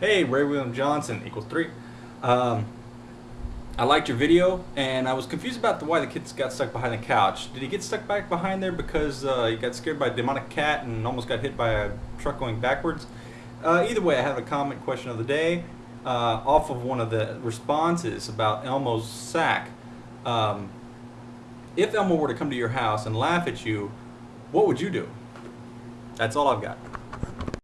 Hey, Ray William Johnson equals three. Um, I liked your video, and I was confused about the why the kids got stuck behind the couch. Did he get stuck back behind there because uh, he got scared by a demonic cat and almost got hit by a truck going backwards? Uh, either way, I have a comment question of the day uh, off of one of the responses about Elmo's sack. Um, if Elmo were to come to your house and laugh at you, what would you do? That's all I've got.